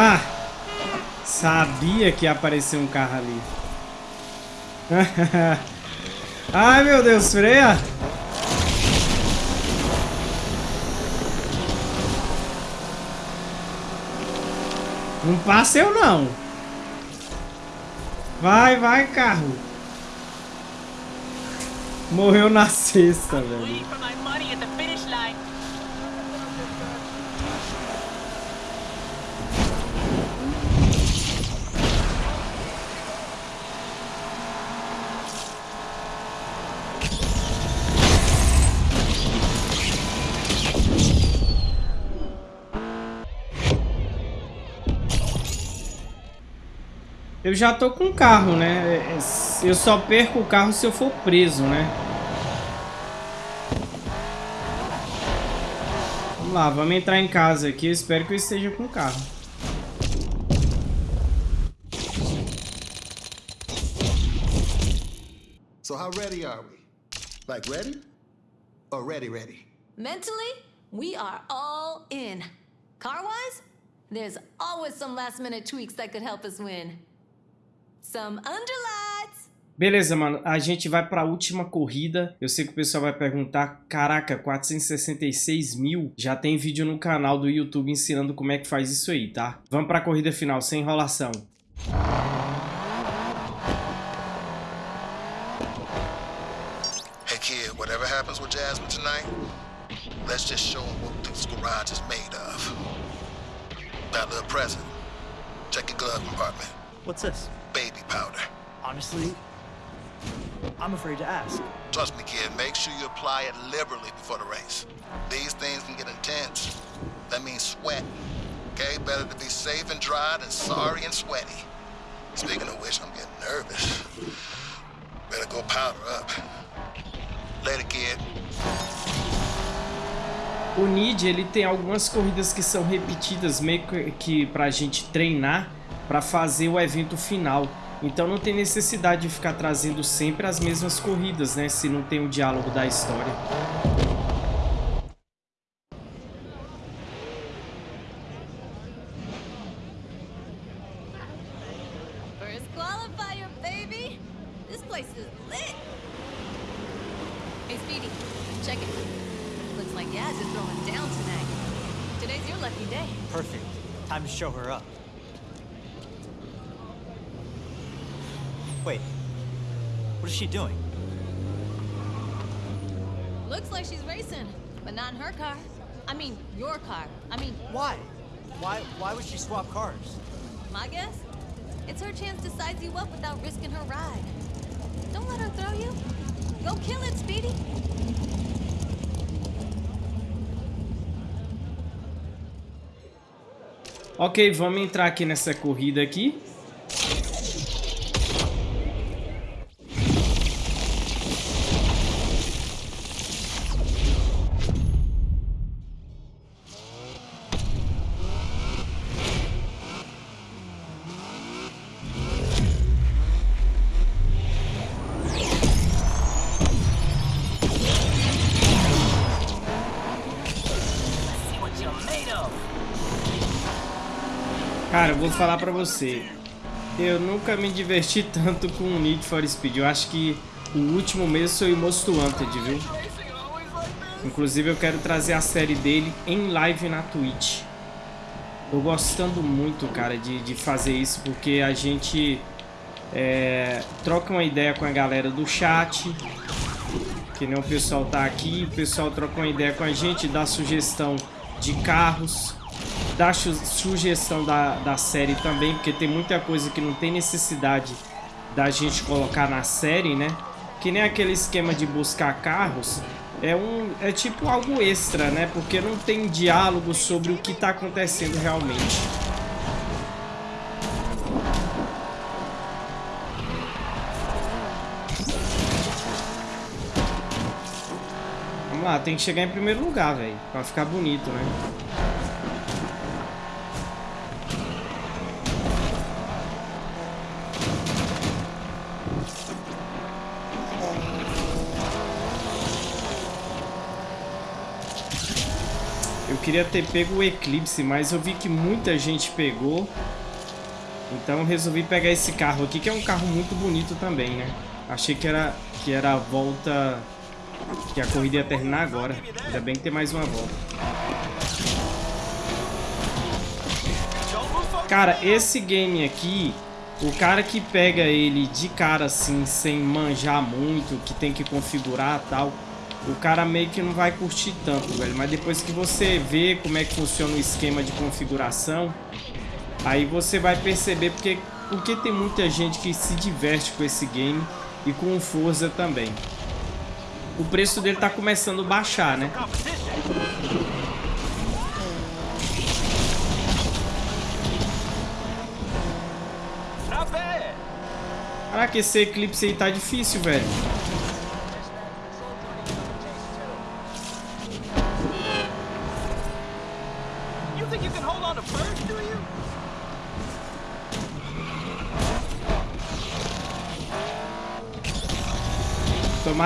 Ah! Sabia que ia aparecer um carro ali. Ai, meu Deus, freia! Não passa eu, não. Vai, vai, carro. Morreu na sexta, velho. Eu já tô com o carro, né? É, é, Eu só perco o carro se eu for preso, né? Vamos lá, vamos entrar em casa aqui. Eu espero que eu esteja com o carro. So how ready are we? Like ready? Or ready ready? Mentally, we are all in. Car wise, there's always some last minute tweaks that could help us win. Some underlights. Beleza, mano. A gente vai pra última corrida. Eu sei que o pessoal vai perguntar, caraca, 466 mil? Já tem vídeo no canal do YouTube ensinando como é que faz isso aí, tá? Vamos pra corrida final, sem enrolação. Hey kid, whatever happens with Jasmine tonight, let's just show him what this garage is made of. That little present. Check your glove compartment. What's this? Baby powder. Honestly, I'm afraid to ask. Trust me, kid, make sure you apply it liberally before the race. These things can get intense. That means sweat. Okay? Better to be safe and dry than sorry and sweaty. Speaking of which, I'm getting nervous. Better go powder up. Later, kid. O Nid, ele tem algumas corridas que são repetidas meio que- que pra gente treinar pra fazer o evento final. Então não tem necessidade de ficar trazendo sempre as mesmas corridas, né? Se não tem o diálogo da história. First qualifier, baby. This place is lit. Hey, Speedy, check it. Looks like Yaz is throwing down tonight. Today's your lucky day. Perfect. Time to show her up. Wait. What is she doing? Looks like she's racing, but not in her car. I mean, your car. I mean, Why? Why why would she swap cars? my guess? It's her chance to size you up without risking her ride. Don't let her throw you. Go kill it, Speedy. Ok, vamos entrar aqui nessa corrida aqui. Vou falar pra você. Eu nunca me diverti tanto com o Need for Speed. Eu acho que o último mês foi o Most Wanted, viu? Inclusive eu quero trazer a série dele em live na Twitch. Tô gostando muito, cara, de, de fazer isso, porque a gente é, troca uma ideia com a galera do chat. Que nem o pessoal tá aqui, o pessoal troca uma ideia com a gente, dá sugestão de carros, su- sugestão da, da série também, porque tem muita coisa que não tem necessidade da gente colocar na série, né? Que nem aquele esquema de buscar carros, é um é tipo algo extra, né? Porque não tem diálogo sobre o que tá acontecendo realmente. Vamos lá, tem que chegar em primeiro lugar, velho, pra ficar bonito, né? Queria ter pego o Eclipse, mas eu vi que muita gente pegou. Então resolvi pegar esse carro aqui, que é um carro muito bonito também, né? Achei que era, que era a volta... Que a corrida ia terminar agora. Ainda bem que tem mais uma volta. Cara, esse game aqui, o cara que pega ele de cara assim, sem manjar muito, que tem que configurar tal, o cara meio que não vai curtir tanto, velho. Mas depois que você vê como é que funciona o esquema de configuração, aí você vai perceber porque, porque tem muita gente que se diverte com esse game e com o Forza também. O preço dele tá começando a baixar, né? Caraca, esse eclipse aí tá difícil, velho.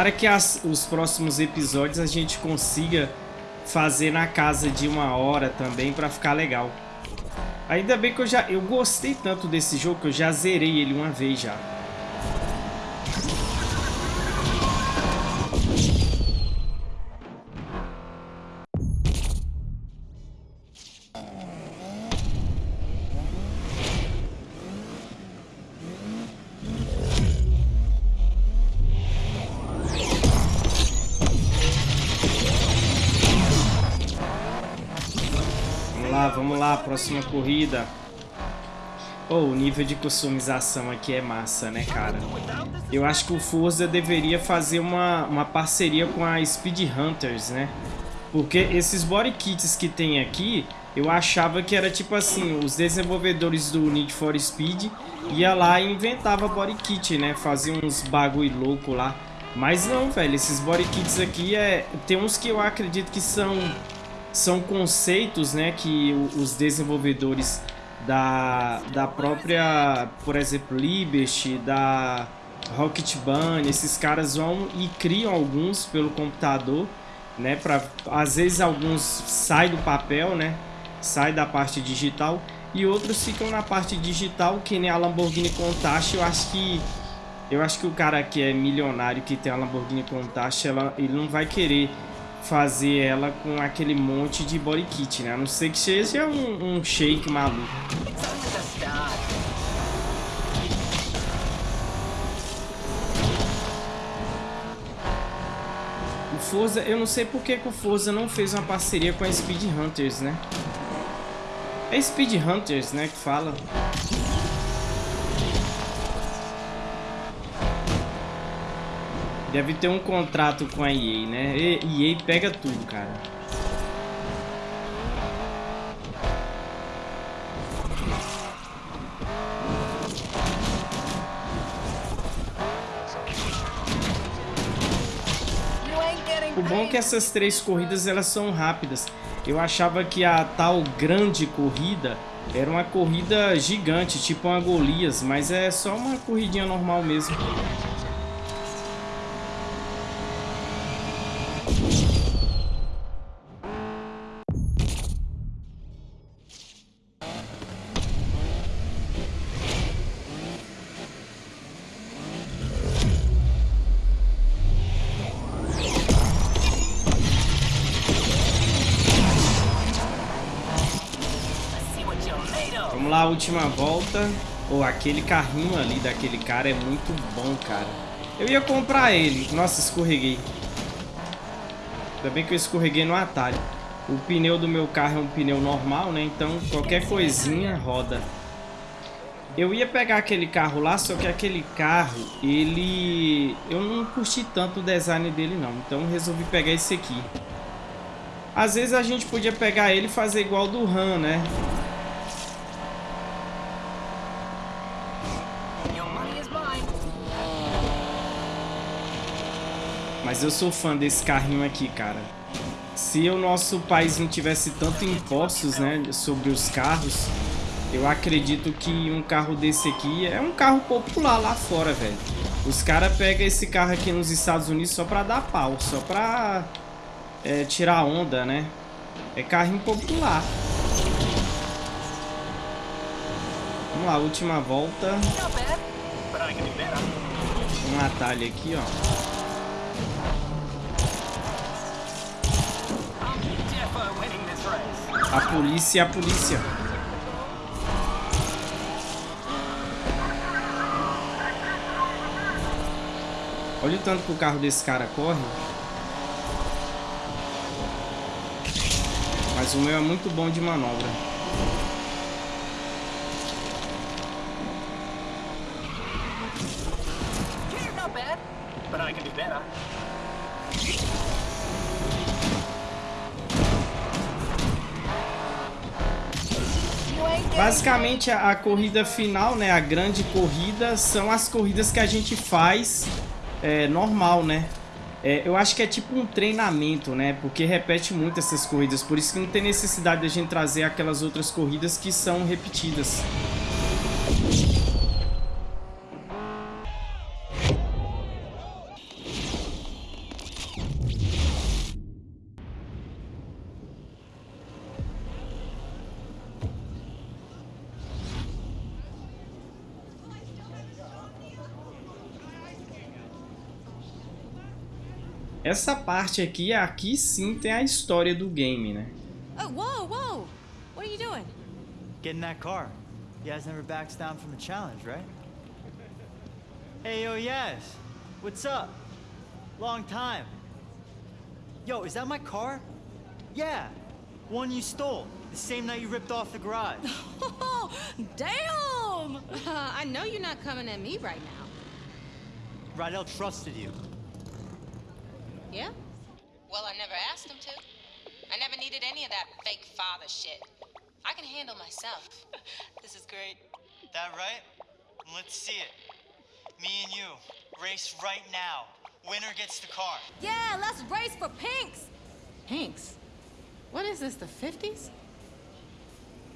Tomara que as, os próximos episódios a gente consiga fazer na casa de uma hora também pra ficar legal. Ainda bem que eu já eu gostei tanto desse jogo que eu já zerei ele uma vez já. Próxima corrida. Oh, o nível de customização aqui é massa, né, cara? Eu acho que o Forza deveria fazer uma, uma parceria com a Speed Hunters, né? Porque esses body kits que tem aqui, eu achava que era tipo assim, os desenvolvedores do Need for Speed ia lá e inventava body kit, né? Fazia uns bagulho louco lá. Mas não, velho, esses body kits aqui é... Tem uns que eu acredito que são são conceitos né, que os desenvolvedores da, da própria, por exemplo, Liberty, da Rocket Bunny, esses caras vão e criam alguns pelo computador, né, para às vezes alguns saem do papel, né, sai da parte digital e outros ficam na parte digital, que nem a Lamborghini Countach, eu acho que eu acho que o cara que é milionário que tem a Lamborghini Countach, ela, ele não vai querer fazer ela com aquele monte de body kit, né? A não ser que seja um, um shake maluco. O Forza, eu não sei porque que o Forza não fez uma parceria com a Speed Hunters, né? É Speed Hunters, né, que fala. Deve ter um contrato com a EA, né? EA pega tudo, cara. O bom é que essas três corridas elas são rápidas. Eu achava que a tal grande corrida era uma corrida gigante, tipo uma Golias, mas é só uma corridinha normal mesmo. Última volta. Ou aquele carrinho ali daquele cara é muito bom, cara. Eu ia comprar ele. Nossa, escorreguei. Ainda bem que eu escorreguei no atalho. O pneu do meu carro é um pneu normal, né? Então qualquer coisinha roda. Eu ia pegar aquele carro lá, só que aquele carro, ele... Eu não curti tanto o design dele não, então resolvi pegar esse aqui. Às vezes a gente podia pegar ele e fazer igual do Han, né? Mas eu sou fã desse carrinho aqui, cara. Se o nosso país não tivesse tanto impostos, né, sobre os carros, eu acredito que um carro desse aqui é um carro popular lá fora, velho. Os caras pegam esse carro aqui nos Estados Unidos só pra dar pau, só pra é, tirar onda, né? É carrinho popular. Vamos lá, última volta. Um atalho aqui, ó. A polícia, é a polícia. Olha o tanto que o carro desse cara corre. Mas o meu é muito bom de manobra. Basicamente, a, a corrida final, né? A grande corrida são as corridas que a gente faz é, normal, né? É, eu acho que é tipo um treinamento, né? Porque repete muito essas corridas. Por isso que não tem necessidade de a gente trazer aquelas outras corridas que são repetidas. Essa parte aqui, aqui sim tem a história do game, né? Oh, whoa, whoa! What are you doing? Get in that car. Yaz never backs down from a challenge, right? Hey, yo, Yaz. What's up? Long time. Yo, is that my car? Yeah. One you stole. The same night you ripped off the garage. Oh, damn! I know you're not coming at me right now. Rydell trusted you. Yeah? Well, I never asked him to. I never needed any of that fake father shit. I can handle myself. This is great. That right? Let's see it. Me and you. Race right now. Winner gets the car. Yeah, let's race for Pinks! Pinks? What is this, the 50s?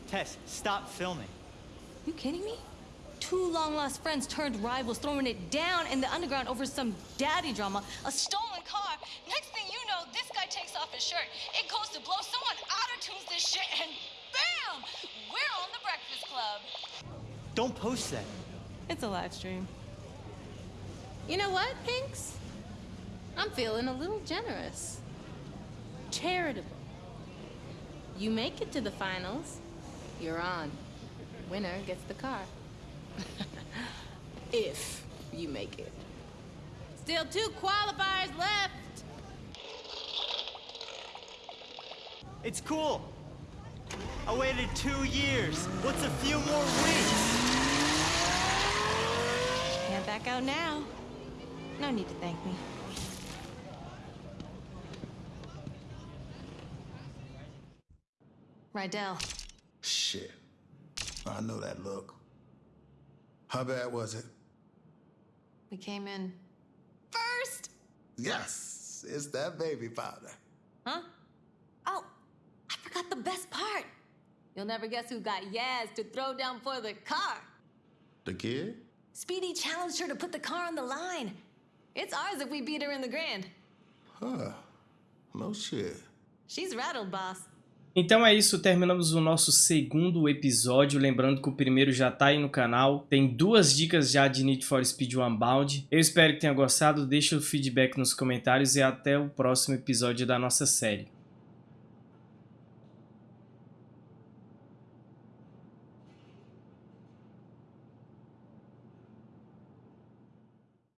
Tess, stop filming. You kidding me? Two long-lost friends turned rivals throwing it down in the underground over some daddy drama. A stolen car. Next thing you know, this guy takes off his shirt. It goes to blow. Someone auto-tunes this shit and bam! We're on the Breakfast Club. Don't post that. It's a live stream. You know what, Pinks? I'm feeling a little generous. Charitable. You make it to the finals, you're on. Winner gets the car. if you make it. Still two qualifiers left. It's cool. I waited two years. What's a few more weeks? Can't back out now. No need to thank me. Rydell, Shit. I know that look. How bad was it? we came in first. Yes, it's that baby powder. Huh? Oh, I forgot the best part. You'll never guess who got Yaz to throw down for the car. The kid? Speedy challenged her to put the car on the line. It's ours if we beat her in the grand. Huh. No shit. She's rattled, boss. Então é isso, terminamos o nosso segundo episódio, lembrando que o primeiro já tá aí no canal, tem duas dicas já de Need for Speed Unbound. Eu espero que tenha gostado, deixa o feedback nos comentários e até o próximo episódio da nossa série.